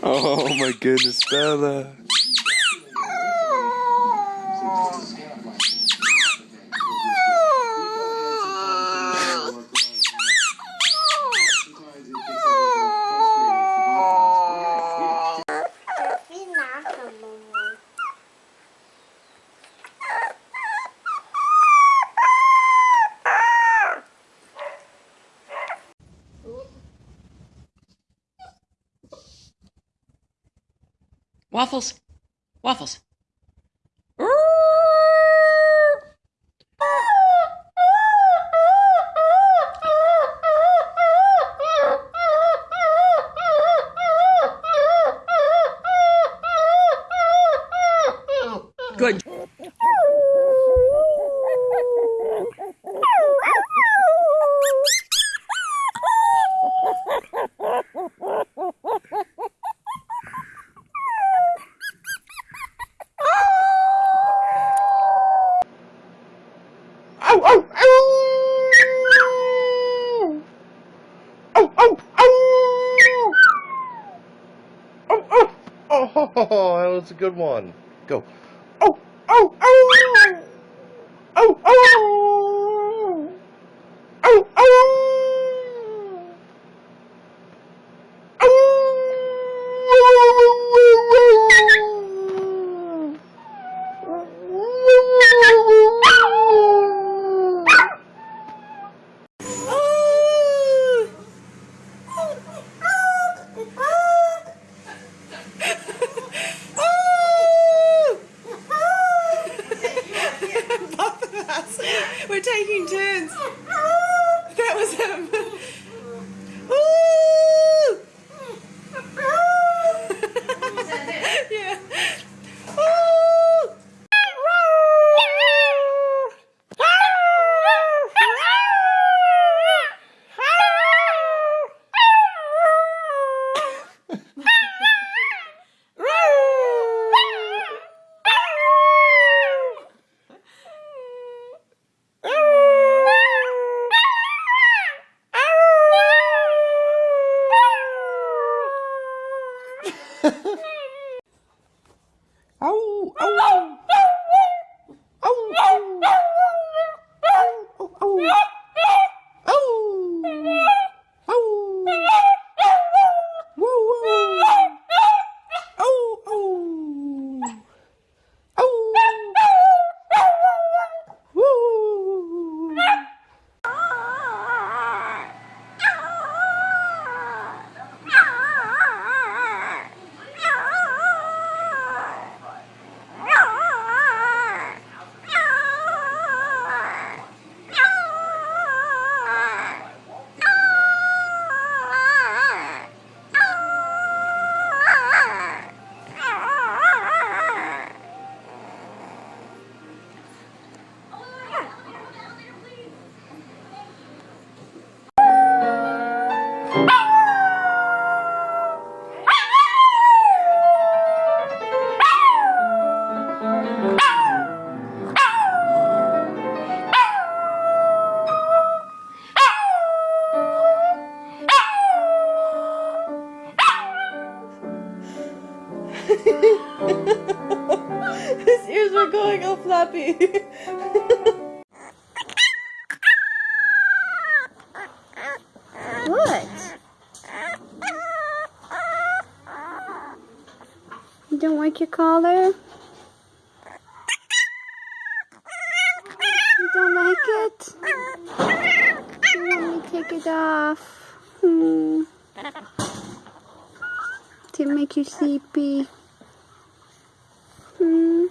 Oh my goodness, Bella. Waffles. Waffles. Oh, that was a good one. Go. Oh, oh, oh! Oh, ow! Your collar? You don't like it? Want me take it off? Hmm. To make you sleepy. Hmm.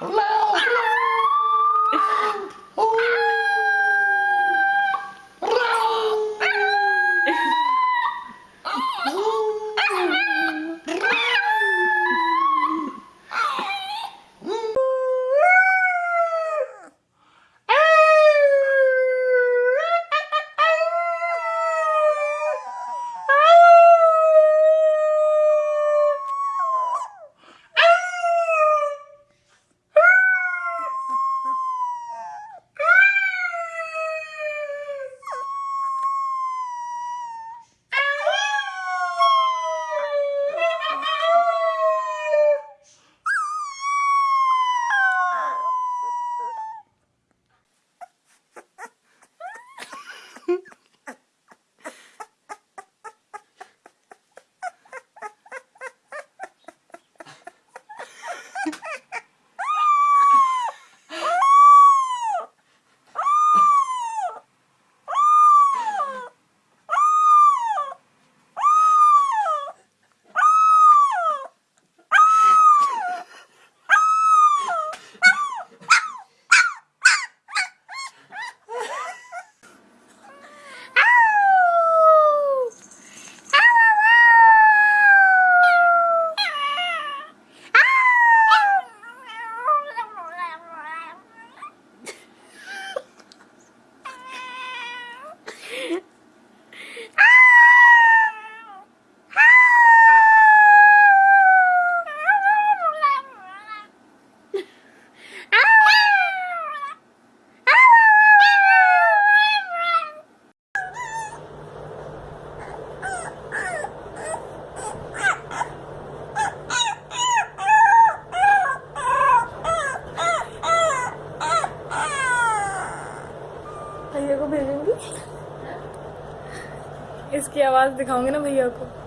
Help! Help! आवाज़ दिखाऊँगी ना भैया को।